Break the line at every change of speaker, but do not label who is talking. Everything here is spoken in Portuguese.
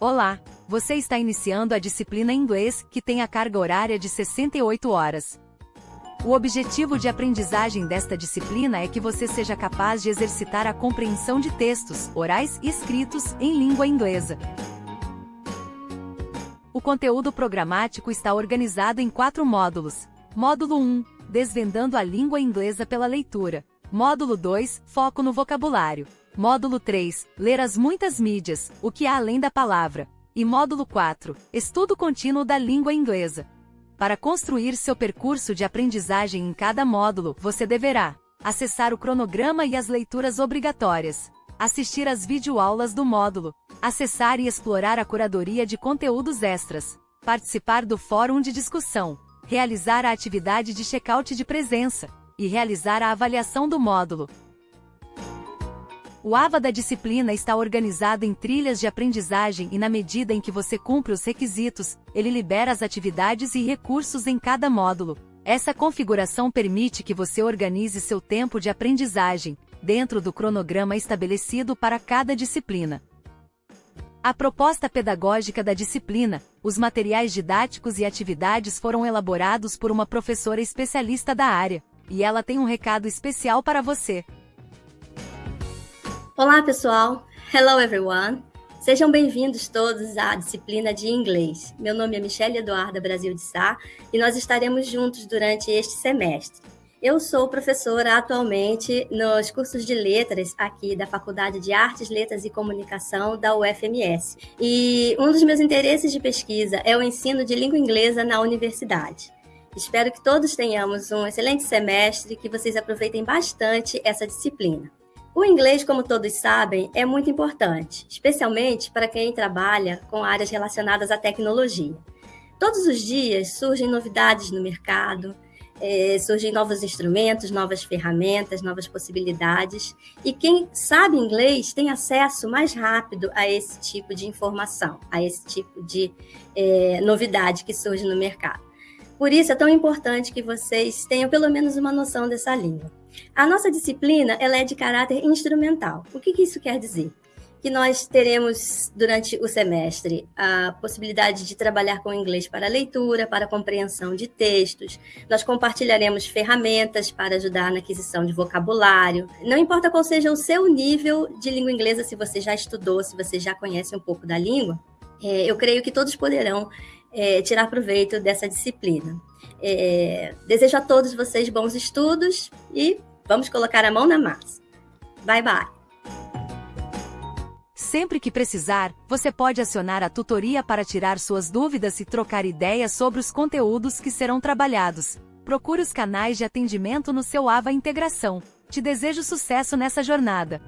Olá! Você está iniciando a disciplina inglês, que tem a carga horária de 68 horas. O objetivo de aprendizagem desta disciplina é que você seja capaz de exercitar a compreensão de textos, orais e escritos, em língua inglesa. O conteúdo programático está organizado em quatro módulos. Módulo 1 Desvendando a língua inglesa pela leitura. Módulo 2 Foco no vocabulário. Módulo 3 Ler as muitas mídias, o que há além da palavra. E módulo 4 Estudo contínuo da língua inglesa. Para construir seu percurso de aprendizagem em cada módulo, você deverá acessar o cronograma e as leituras obrigatórias, assistir às videoaulas do módulo, acessar e explorar a curadoria de conteúdos extras, participar do fórum de discussão, realizar a atividade de check-out de presença e realizar a avaliação do módulo. O AVA da disciplina está organizado em trilhas de aprendizagem e na medida em que você cumpre os requisitos, ele libera as atividades e recursos em cada módulo. Essa configuração permite que você organize seu tempo de aprendizagem, dentro do cronograma estabelecido para cada disciplina. A proposta pedagógica da disciplina, os materiais didáticos e atividades foram elaborados por uma professora especialista da área, e ela tem um recado especial para você.
Olá, pessoal! Hello, everyone! Sejam bem-vindos todos à disciplina de inglês. Meu nome é Michelle Eduarda Brasil de Sá e nós estaremos juntos durante este semestre. Eu sou professora atualmente nos cursos de letras aqui da Faculdade de Artes, Letras e Comunicação da UFMS. E um dos meus interesses de pesquisa é o ensino de língua inglesa na universidade. Espero que todos tenhamos um excelente semestre, que vocês aproveitem bastante essa disciplina. O inglês, como todos sabem, é muito importante, especialmente para quem trabalha com áreas relacionadas à tecnologia. Todos os dias surgem novidades no mercado, é, surgem novos instrumentos, novas ferramentas, novas possibilidades, e quem sabe inglês tem acesso mais rápido a esse tipo de informação, a esse tipo de é, novidade que surge no mercado. Por isso é tão importante que vocês tenham pelo menos uma noção dessa língua. A nossa disciplina ela é de caráter instrumental. O que, que isso quer dizer? Que nós teremos durante o semestre a possibilidade de trabalhar com inglês para leitura, para compreensão de textos. Nós compartilharemos ferramentas para ajudar na aquisição de vocabulário. Não importa qual seja o seu nível de língua inglesa, se você já estudou, se você já conhece um pouco da língua, é, eu creio que todos poderão é, tirar proveito dessa disciplina. É, desejo a todos vocês bons estudos e vamos colocar a mão na massa. Bye, bye!
Sempre que precisar, você pode acionar a tutoria para tirar suas dúvidas e trocar ideias sobre os conteúdos que serão trabalhados. Procure os canais de atendimento no seu AVA Integração. Te desejo sucesso nessa jornada.